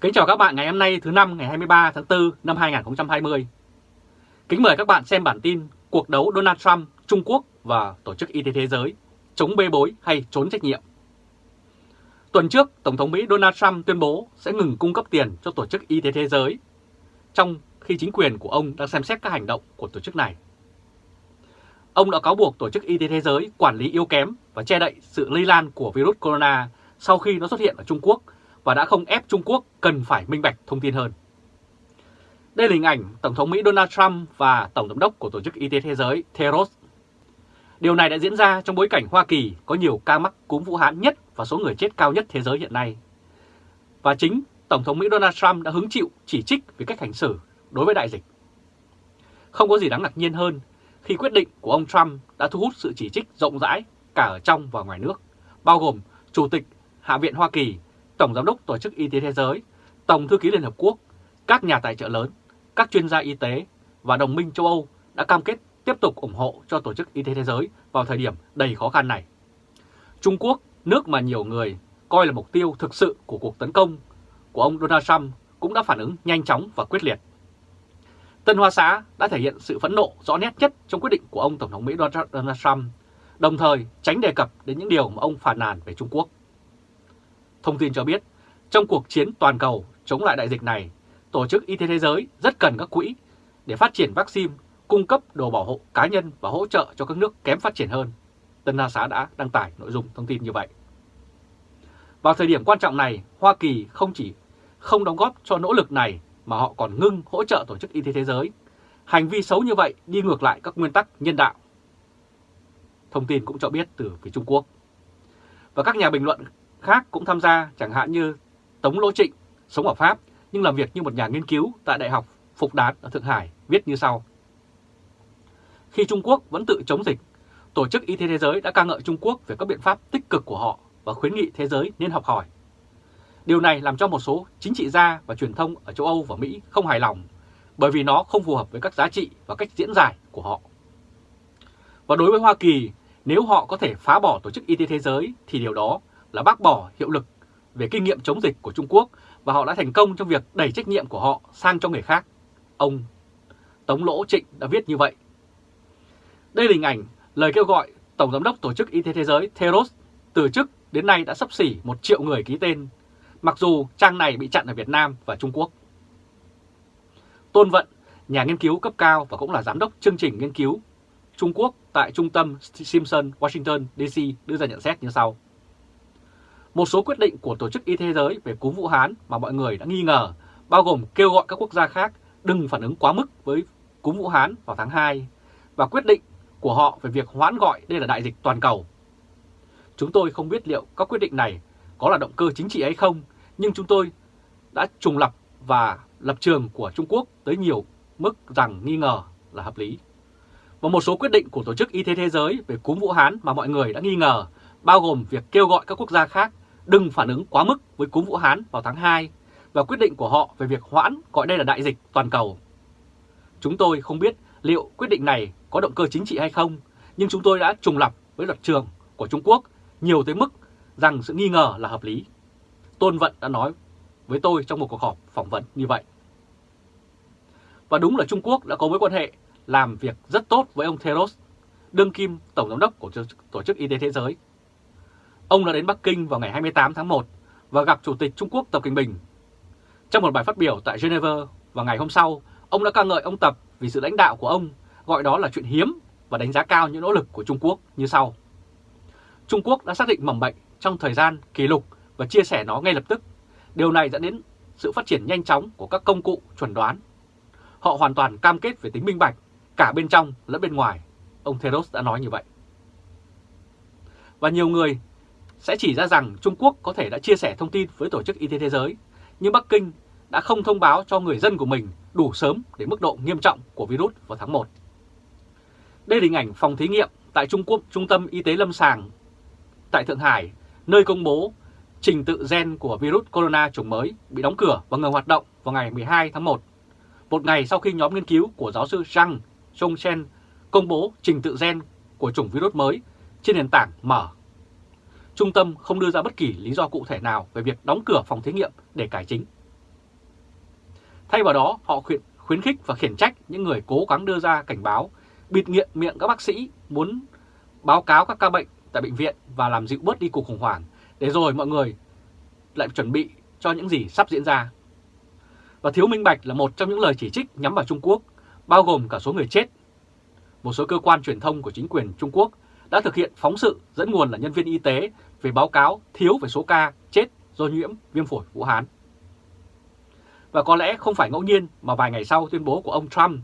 Kính chào các bạn ngày hôm nay thứ năm ngày 23 tháng 4 năm 2020. Kính mời các bạn xem bản tin Cuộc đấu Donald Trump, Trung Quốc và Tổ chức Y tế Thế giới chống bê bối hay trốn trách nhiệm. Tuần trước, Tổng thống Mỹ Donald Trump tuyên bố sẽ ngừng cung cấp tiền cho Tổ chức Y tế Thế giới, trong khi chính quyền của ông đang xem xét các hành động của tổ chức này. Ông đã cáo buộc Tổ chức Y tế Thế giới quản lý yếu kém và che đậy sự lây lan của virus corona sau khi nó xuất hiện ở Trung Quốc và đã không ép Trung Quốc cần phải minh bạch thông tin hơn. Đây là hình ảnh Tổng thống Mỹ Donald Trump và Tổng giám đốc của Tổ chức Y tế Thế giới Theros. Điều này đã diễn ra trong bối cảnh Hoa Kỳ có nhiều ca mắc cúm Vũ Hán nhất và số người chết cao nhất thế giới hiện nay. Và chính Tổng thống Mỹ Donald Trump đã hứng chịu chỉ trích về cách hành xử đối với đại dịch. Không có gì đáng ngạc nhiên hơn khi quyết định của ông Trump đã thu hút sự chỉ trích rộng rãi cả ở trong và ngoài nước, bao gồm Chủ tịch Hạ viện Hoa Kỳ Tổng Giám đốc Tổ chức Y tế Thế giới, Tổng Thư ký Liên Hợp Quốc, các nhà tài trợ lớn, các chuyên gia y tế và đồng minh châu Âu đã cam kết tiếp tục ủng hộ cho Tổ chức Y tế Thế giới vào thời điểm đầy khó khăn này. Trung Quốc, nước mà nhiều người coi là mục tiêu thực sự của cuộc tấn công của ông Donald Trump cũng đã phản ứng nhanh chóng và quyết liệt. Tân Hoa Xã đã thể hiện sự phẫn nộ rõ nét nhất trong quyết định của ông Tổng thống Mỹ Donald Trump, đồng thời tránh đề cập đến những điều mà ông phản nàn về Trung Quốc. Thông tin cho biết, trong cuộc chiến toàn cầu chống lại đại dịch này, Tổ chức Y tế Thế giới rất cần các quỹ để phát triển vaccine, cung cấp đồ bảo hộ cá nhân và hỗ trợ cho các nước kém phát triển hơn. Tân Hoa Xá đã đăng tải nội dung thông tin như vậy. Vào thời điểm quan trọng này, Hoa Kỳ không chỉ không đóng góp cho nỗ lực này mà họ còn ngưng hỗ trợ Tổ chức Y tế Thế giới. Hành vi xấu như vậy đi ngược lại các nguyên tắc nhân đạo. Thông tin cũng cho biết từ phía Trung Quốc. Và các nhà bình luận khác cũng tham gia chẳng hạn như Tống Lỗ Trịnh, sống ở Pháp nhưng làm việc như một nhà nghiên cứu tại Đại học Phục Đán ở Thượng Hải viết như sau. Khi Trung Quốc vẫn tự chống dịch, Tổ chức Y tế Thế giới đã ca ngợi Trung Quốc về các biện pháp tích cực của họ và khuyến nghị thế giới nên học hỏi. Điều này làm cho một số chính trị gia và truyền thông ở châu Âu và Mỹ không hài lòng bởi vì nó không phù hợp với các giá trị và cách diễn giải của họ. Và đối với Hoa Kỳ, nếu họ có thể phá bỏ Tổ chức Y tế Thế giới thì điều đó là bác bỏ hiệu lực về kinh nghiệm chống dịch của Trung Quốc và họ đã thành công trong việc đẩy trách nhiệm của họ sang cho người khác. Ông Tống Lỗ Trịnh đã viết như vậy. Đây là hình ảnh lời kêu gọi Tổng Giám đốc Tổ chức Y tế Thế giới Theros từ chức đến nay đã sắp xỉ một triệu người ký tên, mặc dù trang này bị chặn ở Việt Nam và Trung Quốc. Tôn Vận, nhà nghiên cứu cấp cao và cũng là giám đốc chương trình nghiên cứu Trung Quốc tại Trung tâm Simpson, Washington, D.C. đưa ra nhận xét như sau. Một số quyết định của Tổ chức Y tế Thế giới về cúm Vũ Hán mà mọi người đã nghi ngờ, bao gồm kêu gọi các quốc gia khác đừng phản ứng quá mức với cúm Vũ Hán vào tháng 2, và quyết định của họ về việc hoãn gọi đây là đại dịch toàn cầu. Chúng tôi không biết liệu các quyết định này có là động cơ chính trị hay không, nhưng chúng tôi đã trùng lập và lập trường của Trung Quốc tới nhiều mức rằng nghi ngờ là hợp lý. Và một số quyết định của Tổ chức Y tế Thế giới về cúm Vũ Hán mà mọi người đã nghi ngờ, bao gồm việc kêu gọi các quốc gia khác đừng phản ứng quá mức với cúm Vũ Hán vào tháng 2 và quyết định của họ về việc hoãn gọi đây là đại dịch toàn cầu. Chúng tôi không biết liệu quyết định này có động cơ chính trị hay không, nhưng chúng tôi đã trùng lập với luật trường của Trung Quốc nhiều tới mức rằng sự nghi ngờ là hợp lý. Tôn Vận đã nói với tôi trong một cuộc họp phỏng vấn như vậy. Và đúng là Trung Quốc đã có mối quan hệ làm việc rất tốt với ông Theros, đương kim Tổng Giám đốc của Tổ chức Y tế Thế giới Ông đã đến Bắc Kinh vào ngày 28 tháng 1 và gặp Chủ tịch Trung Quốc Tập Cận Bình. Trong một bài phát biểu tại Geneva vào ngày hôm sau, ông đã ca ngợi ông Tập vì sự lãnh đạo của ông, gọi đó là chuyện hiếm và đánh giá cao những nỗ lực của Trung Quốc như sau. Trung Quốc đã xác định mầm bệnh trong thời gian kỷ lục và chia sẻ nó ngay lập tức. Điều này dẫn đến sự phát triển nhanh chóng của các công cụ chuẩn đoán. Họ hoàn toàn cam kết về tính minh bạch, cả bên trong lẫn bên ngoài. Ông Theros đã nói như vậy. Và nhiều người sẽ chỉ ra rằng Trung Quốc có thể đã chia sẻ thông tin với Tổ chức Y tế Thế giới, nhưng Bắc Kinh đã không thông báo cho người dân của mình đủ sớm để mức độ nghiêm trọng của virus vào tháng 1. Đây là hình ảnh phòng thí nghiệm tại Trung Quốc Trung tâm Y tế Lâm Sàng tại Thượng Hải, nơi công bố trình tự gen của virus corona chủng mới bị đóng cửa và ngừng hoạt động vào ngày 12 tháng 1, một ngày sau khi nhóm nghiên cứu của giáo sư Zhang Zhongchen công bố trình tự gen của chủng virus mới trên nền tảng mở Trung tâm không đưa ra bất kỳ lý do cụ thể nào về việc đóng cửa phòng thí nghiệm để cải chính. Thay vào đó, họ khuyến, khuyến khích và khiển trách những người cố gắng đưa ra cảnh báo, bịt miệng miệng các bác sĩ muốn báo cáo các ca bệnh tại bệnh viện và làm dịu bớt đi cuộc khủng hoảng, để rồi mọi người lại chuẩn bị cho những gì sắp diễn ra. Và thiếu minh bạch là một trong những lời chỉ trích nhắm vào Trung Quốc, bao gồm cả số người chết. Một số cơ quan truyền thông của chính quyền Trung Quốc đã thực hiện phóng sự dẫn nguồn là nhân viên y tế về báo cáo thiếu về số ca chết do nhiễm viêm phổi Vũ Hán. Và có lẽ không phải ngẫu nhiên mà vài ngày sau tuyên bố của ông Trump,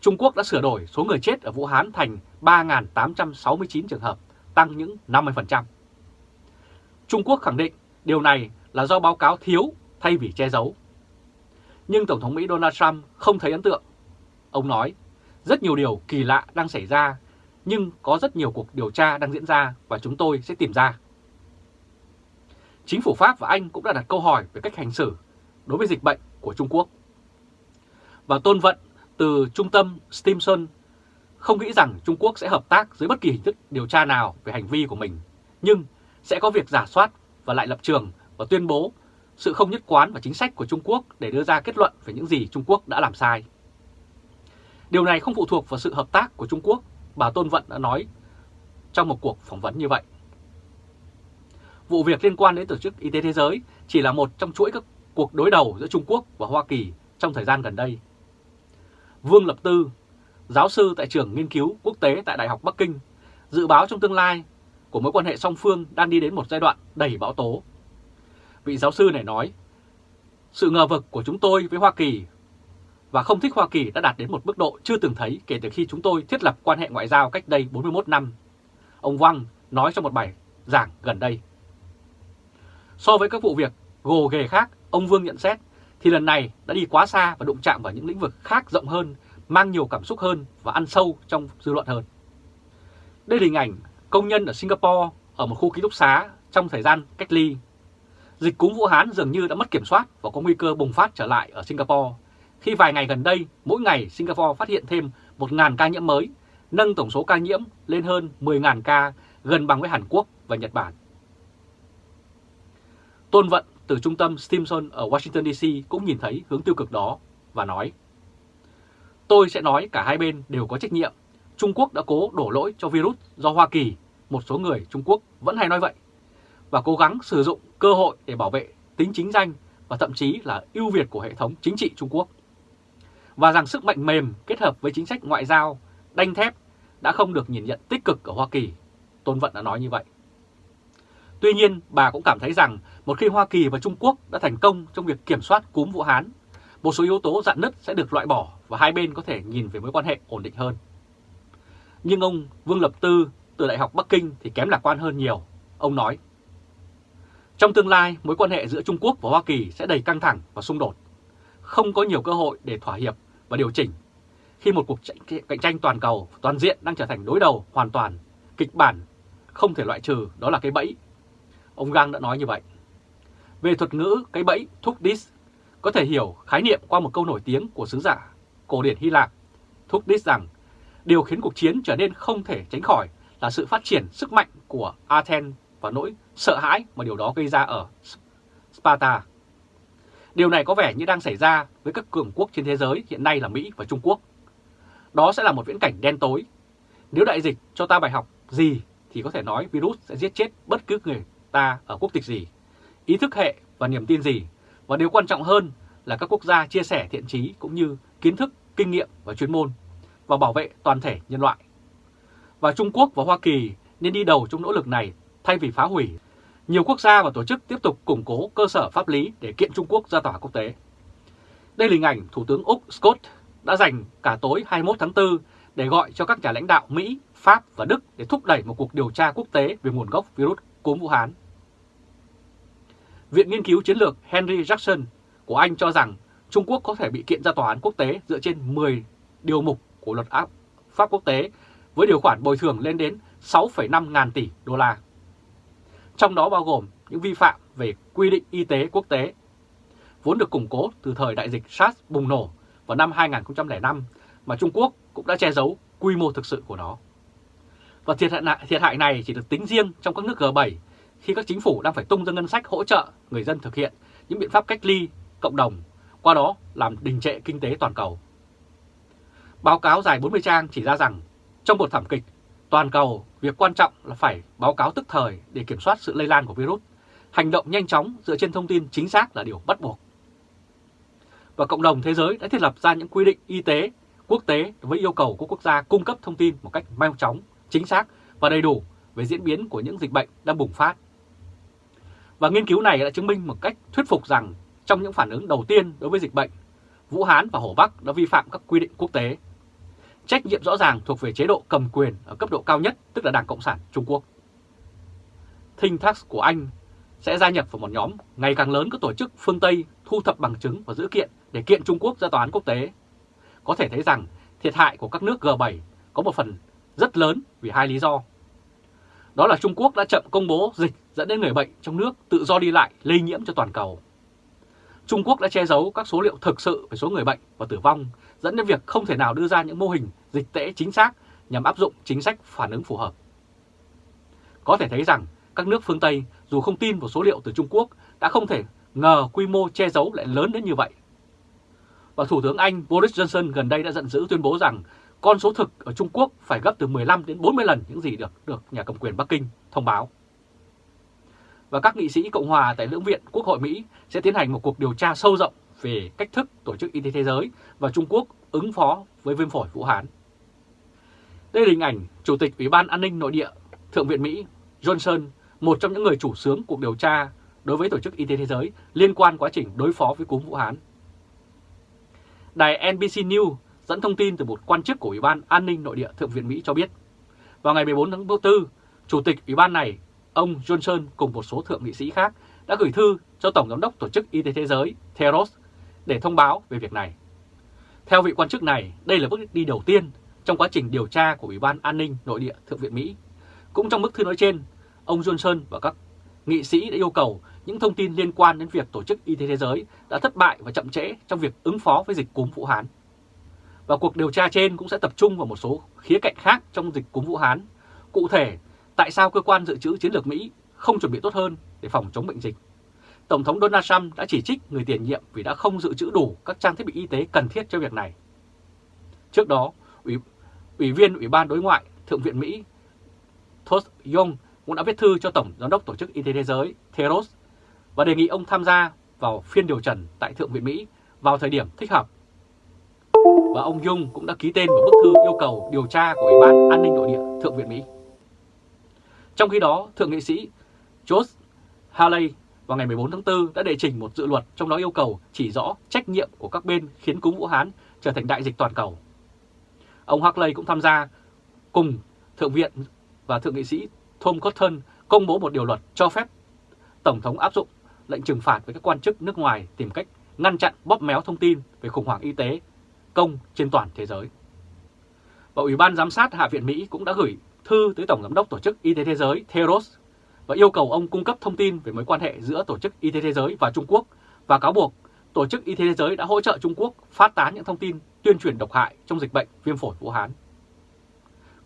Trung Quốc đã sửa đổi số người chết ở Vũ Hán thành 3.869 trường hợp, tăng những 50%. Trung Quốc khẳng định điều này là do báo cáo thiếu thay vì che giấu. Nhưng Tổng thống Mỹ Donald Trump không thấy ấn tượng. Ông nói, rất nhiều điều kỳ lạ đang xảy ra, nhưng có rất nhiều cuộc điều tra đang diễn ra và chúng tôi sẽ tìm ra. Chính phủ Pháp và Anh cũng đã đặt câu hỏi về cách hành xử đối với dịch bệnh của Trung Quốc. Và tôn vận từ trung tâm Stimson không nghĩ rằng Trung Quốc sẽ hợp tác dưới bất kỳ hình thức điều tra nào về hành vi của mình, nhưng sẽ có việc giả soát và lại lập trường và tuyên bố sự không nhất quán và chính sách của Trung Quốc để đưa ra kết luận về những gì Trung Quốc đã làm sai. Điều này không phụ thuộc vào sự hợp tác của Trung Quốc, bà Tôn Vận đã nói trong một cuộc phỏng vấn như vậy. Vụ việc liên quan đến Tổ chức Y tế Thế giới chỉ là một trong chuỗi các cuộc đối đầu giữa Trung Quốc và Hoa Kỳ trong thời gian gần đây. Vương Lập Tư, giáo sư tại trường nghiên cứu quốc tế tại Đại học Bắc Kinh, dự báo trong tương lai của mối quan hệ song phương đang đi đến một giai đoạn đầy bão tố. Vị giáo sư này nói, sự ngờ vực của chúng tôi với Hoa Kỳ và không thích Hoa Kỳ đã đạt đến một mức độ chưa từng thấy kể từ khi chúng tôi thiết lập quan hệ ngoại giao cách đây 41 năm. Ông Wang nói trong một bài giảng gần đây. So với các vụ việc gồ ghề khác, ông Vương nhận xét, thì lần này đã đi quá xa và đụng chạm vào những lĩnh vực khác rộng hơn, mang nhiều cảm xúc hơn và ăn sâu trong dư luận hơn. Đây là hình ảnh công nhân ở Singapore ở một khu ký túc xá trong thời gian cách ly. Dịch cúm Vũ Hán dường như đã mất kiểm soát và có nguy cơ bùng phát trở lại ở Singapore, khi vài ngày gần đây, mỗi ngày Singapore phát hiện thêm 1.000 ca nhiễm mới, nâng tổng số ca nhiễm lên hơn 10.000 ca, gần bằng với Hàn Quốc và Nhật Bản. Tôn Vận từ trung tâm Stimson ở Washington DC cũng nhìn thấy hướng tiêu cực đó và nói Tôi sẽ nói cả hai bên đều có trách nhiệm. Trung Quốc đã cố đổ lỗi cho virus do Hoa Kỳ, một số người Trung Quốc vẫn hay nói vậy, và cố gắng sử dụng cơ hội để bảo vệ tính chính danh và thậm chí là ưu việt của hệ thống chính trị Trung Quốc. Và rằng sức mạnh mềm kết hợp với chính sách ngoại giao đanh thép đã không được nhìn nhận tích cực ở Hoa Kỳ. Tôn Vận đã nói như vậy. Tuy nhiên, bà cũng cảm thấy rằng một khi Hoa Kỳ và Trung Quốc đã thành công trong việc kiểm soát cúm Vũ Hán, một số yếu tố dạn nứt sẽ được loại bỏ và hai bên có thể nhìn về mối quan hệ ổn định hơn. Nhưng ông Vương Lập Tư từ Đại học Bắc Kinh thì kém lạc quan hơn nhiều. Ông nói, trong tương lai, mối quan hệ giữa Trung Quốc và Hoa Kỳ sẽ đầy căng thẳng và xung đột. Không có nhiều cơ hội để thỏa hiệp và điều chỉnh. Khi một cuộc cạnh tranh toàn cầu, toàn diện đang trở thành đối đầu hoàn toàn, kịch bản không thể loại trừ đó là cái bẫy Ông Gang đã nói như vậy. Về thuật ngữ cái bẫy thúc dis, có thể hiểu khái niệm qua một câu nổi tiếng của sứ giả cổ điển Hy Lạp. Thúc dis rằng điều khiến cuộc chiến trở nên không thể tránh khỏi là sự phát triển sức mạnh của Athens và nỗi sợ hãi mà điều đó gây ra ở Sparta. Điều này có vẻ như đang xảy ra với các cường quốc trên thế giới hiện nay là Mỹ và Trung Quốc. Đó sẽ là một viễn cảnh đen tối. Nếu đại dịch cho ta bài học gì thì có thể nói virus sẽ giết chết bất cứ người ta ở quốc tịch gì, ý thức hệ và niềm tin gì, và điều quan trọng hơn là các quốc gia chia sẻ thiện trí cũng như kiến thức, kinh nghiệm và chuyên môn và bảo vệ toàn thể nhân loại. Và Trung Quốc và Hoa Kỳ nên đi đầu trong nỗ lực này thay vì phá hủy. Nhiều quốc gia và tổ chức tiếp tục củng cố cơ sở pháp lý để kiện Trung Quốc ra tòa quốc tế. Đây là hình ảnh Thủ tướng Úc Scott đã dành cả tối 21 tháng 4 để gọi cho các nhà lãnh đạo Mỹ, Pháp và Đức để thúc đẩy một cuộc điều tra quốc tế về nguồn gốc virus cúm Vũ Hán. Viện Nghiên cứu Chiến lược Henry Jackson của Anh cho rằng Trung Quốc có thể bị kiện ra tòa án quốc tế dựa trên 10 điều mục của luật áp pháp quốc tế với điều khoản bồi thường lên đến 6,5 ngàn tỷ đô la. Trong đó bao gồm những vi phạm về quy định y tế quốc tế, vốn được củng cố từ thời đại dịch SARS bùng nổ vào năm 2005 mà Trung Quốc cũng đã che giấu quy mô thực sự của nó. Và thiệt hại, thiệt hại này chỉ được tính riêng trong các nước G7 khi các chính phủ đang phải tung ra ngân sách hỗ trợ người dân thực hiện những biện pháp cách ly cộng đồng, qua đó làm đình trệ kinh tế toàn cầu. Báo cáo dài 40 trang chỉ ra rằng trong một thảm kịch toàn cầu, việc quan trọng là phải báo cáo tức thời để kiểm soát sự lây lan của virus. Hành động nhanh chóng dựa trên thông tin chính xác là điều bắt buộc. Và cộng đồng thế giới đã thiết lập ra những quy định y tế quốc tế với yêu cầu của quốc gia cung cấp thông tin một cách mau chóng, chính xác và đầy đủ về diễn biến của những dịch bệnh đang bùng phát. Và nghiên cứu này đã chứng minh một cách thuyết phục rằng trong những phản ứng đầu tiên đối với dịch bệnh, Vũ Hán và Hồ Bắc đã vi phạm các quy định quốc tế. Trách nhiệm rõ ràng thuộc về chế độ cầm quyền ở cấp độ cao nhất, tức là Đảng Cộng sản Trung Quốc. Thinh Thác của Anh sẽ gia nhập vào một nhóm ngày càng lớn các tổ chức phương Tây thu thập bằng chứng và dữ kiện để kiện Trung Quốc ra tòa án quốc tế. Có thể thấy rằng thiệt hại của các nước G7 có một phần rất lớn vì hai lý do. Đó là Trung Quốc đã chậm công bố dịch dẫn đến người bệnh trong nước tự do đi lại lây nhiễm cho toàn cầu. Trung Quốc đã che giấu các số liệu thực sự về số người bệnh và tử vong, dẫn đến việc không thể nào đưa ra những mô hình dịch tễ chính xác nhằm áp dụng chính sách phản ứng phù hợp. Có thể thấy rằng các nước phương Tây dù không tin vào số liệu từ Trung Quốc đã không thể ngờ quy mô che giấu lại lớn đến như vậy. Và Thủ tướng Anh Boris Johnson gần đây đã giận dữ tuyên bố rằng con số thực ở Trung Quốc phải gấp từ 15 đến 40 lần những gì được được nhà cầm quyền Bắc Kinh thông báo. Và các nghị sĩ Cộng hòa tại Lưỡng viện Quốc hội Mỹ sẽ tiến hành một cuộc điều tra sâu rộng về cách thức Tổ chức Y tế Thế giới và Trung Quốc ứng phó với viêm phổi Vũ Hán. Đây là hình ảnh Chủ tịch Ủy ban An ninh Nội địa Thượng viện Mỹ Johnson, một trong những người chủ sướng cuộc điều tra đối với Tổ chức Y tế Thế giới liên quan quá trình đối phó với cúm Vũ Hán. Đài NBC News dẫn thông tin từ một quan chức của Ủy ban An ninh Nội địa Thượng viện Mỹ cho biết, vào ngày 14 tháng 4, Chủ tịch Ủy ban này, ông Johnson cùng một số thượng nghị sĩ khác đã gửi thư cho Tổng Giám đốc Tổ chức Y tế Thế giới Theros để thông báo về việc này. Theo vị quan chức này, đây là bước đi đầu tiên trong quá trình điều tra của Ủy ban An ninh Nội địa Thượng viện Mỹ. Cũng trong bức thư nói trên, ông Johnson và các nghị sĩ đã yêu cầu những thông tin liên quan đến việc Tổ chức Y tế Thế giới đã thất bại và chậm trễ trong việc ứng phó với dịch cúm Vũ Hán. Và cuộc điều tra trên cũng sẽ tập trung vào một số khía cạnh khác trong dịch cúm Vũ Hán. Cụ thể, tại sao cơ quan dự trữ chiến lược Mỹ không chuẩn bị tốt hơn để phòng chống bệnh dịch? Tổng thống Donald Trump đã chỉ trích người tiền nhiệm vì đã không dự trữ đủ các trang thiết bị y tế cần thiết cho việc này. Trước đó, Ủy, Ủy viên Ủy ban Đối ngoại Thượng viện Mỹ Todd Young cũng đã viết thư cho Tổng Giám đốc Tổ chức Y tế Thế giới Theros và đề nghị ông tham gia vào phiên điều trần tại Thượng viện Mỹ vào thời điểm thích hợp và ông Dung cũng đã ký tên vào bức thư yêu cầu điều tra của Ủy ban An ninh Nội địa Thượng viện Mỹ. Trong khi đó, Thượng nghị sĩ George Haley vào ngày 14 tháng 4 đã đệ trình một dự luật trong đó yêu cầu chỉ rõ trách nhiệm của các bên khiến cúm Vũ Hán trở thành đại dịch toàn cầu. Ông Haley cũng tham gia cùng Thượng viện và Thượng nghị sĩ Tom Cotton công bố một điều luật cho phép Tổng thống áp dụng lệnh trừng phạt với các quan chức nước ngoài tìm cách ngăn chặn bóp méo thông tin về khủng hoảng y tế công trên toàn thế giới. Và Ủy ban Giám sát Hạ viện Mỹ cũng đã gửi thư tới Tổng Giám đốc Tổ chức Y tế Thế giới Theros và yêu cầu ông cung cấp thông tin về mối quan hệ giữa Tổ chức Y tế Thế giới và Trung Quốc và cáo buộc Tổ chức Y tế Thế giới đã hỗ trợ Trung Quốc phát tán những thông tin tuyên truyền độc hại trong dịch bệnh viêm phổi Vũ Hán.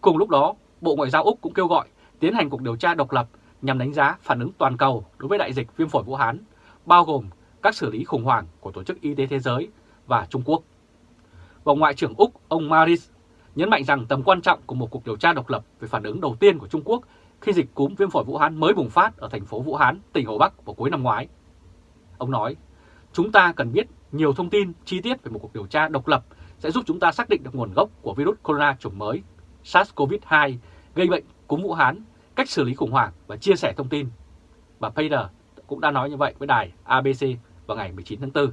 Cùng lúc đó, Bộ Ngoại giao Úc cũng kêu gọi tiến hành cuộc điều tra độc lập nhằm đánh giá phản ứng toàn cầu đối với đại dịch viêm phổi Vũ Hán, bao gồm các xử lý khủng hoảng của Tổ chức Y tế Thế giới và Trung Quốc và Ngoại trưởng Úc ông Maris nhấn mạnh rằng tầm quan trọng của một cuộc điều tra độc lập về phản ứng đầu tiên của Trung Quốc khi dịch cúm viêm phổi Vũ Hán mới bùng phát ở thành phố Vũ Hán, tỉnh Hồ Bắc vào cuối năm ngoái. Ông nói, chúng ta cần biết nhiều thông tin chi tiết về một cuộc điều tra độc lập sẽ giúp chúng ta xác định được nguồn gốc của virus corona chủng mới SARS-CoV-2 gây bệnh cúm Vũ Hán, cách xử lý khủng hoảng và chia sẻ thông tin. Bà Payer cũng đã nói như vậy với đài ABC vào ngày 19 tháng 4.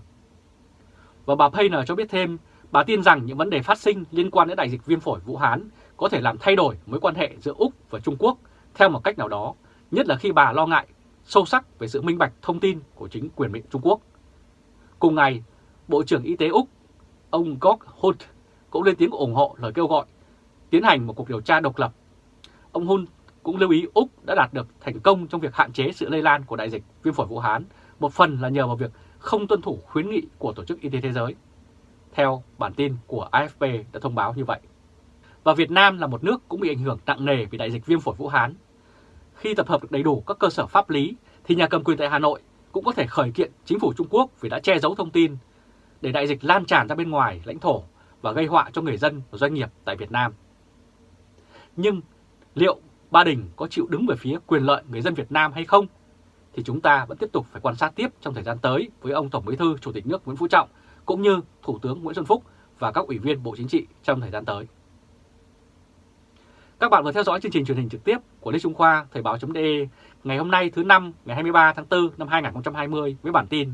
Và bà Payer cho biết thêm Bà tin rằng những vấn đề phát sinh liên quan đến đại dịch viêm phổi Vũ Hán có thể làm thay đổi mối quan hệ giữa Úc và Trung Quốc theo một cách nào đó, nhất là khi bà lo ngại sâu sắc về sự minh bạch thông tin của chính quyền miền Trung Quốc. Cùng ngày, Bộ trưởng Y tế Úc, ông Gog Hunt cũng lên tiếng ủng hộ lời kêu gọi tiến hành một cuộc điều tra độc lập. Ông Hunt cũng lưu ý Úc đã đạt được thành công trong việc hạn chế sự lây lan của đại dịch viêm phổi Vũ Hán, một phần là nhờ vào việc không tuân thủ khuyến nghị của Tổ chức Y tế Thế giới theo bản tin của AFP đã thông báo như vậy. Và Việt Nam là một nước cũng bị ảnh hưởng nặng nề vì đại dịch viêm phổi Vũ Hán. Khi tập hợp được đầy đủ các cơ sở pháp lý, thì nhà cầm quyền tại Hà Nội cũng có thể khởi kiện chính phủ Trung Quốc vì đã che giấu thông tin. để đại dịch lan tràn ra bên ngoài lãnh thổ và gây họa cho người dân và doanh nghiệp tại Việt Nam. Nhưng liệu Ba Đình có chịu đứng về phía quyền lợi người dân Việt Nam hay không? Thì chúng ta vẫn tiếp tục phải quan sát tiếp trong thời gian tới với ông Tổng Bí thư, Chủ tịch nước Nguyễn Phú Trọng cũng như Thủ tướng Nguyễn Xuân Phúc và các ủy viên Bộ Chính trị trong thời gian tới. Các bạn vừa theo dõi chương trình truyền hình trực tiếp của Lê Trung Khoa Thời báo.de ngày hôm nay thứ năm ngày 23 tháng 4 năm 2020 với bản tin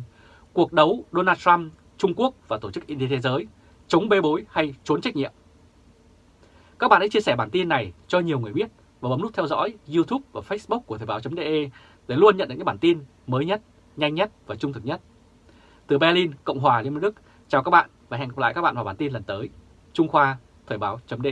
Cuộc đấu Donald Trump, Trung Quốc và Tổ chức Y tế Thế giới chống bê bối hay trốn trách nhiệm. Các bạn hãy chia sẻ bản tin này cho nhiều người biết và bấm nút theo dõi YouTube và Facebook của Thời báo.de để luôn nhận được những bản tin mới nhất, nhanh nhất và trung thực nhất. Từ Berlin, Cộng hòa Liên bang Đức, chào các bạn và hẹn gặp lại các bạn vào bản tin lần tới. Trung Khoa, Thời báo.de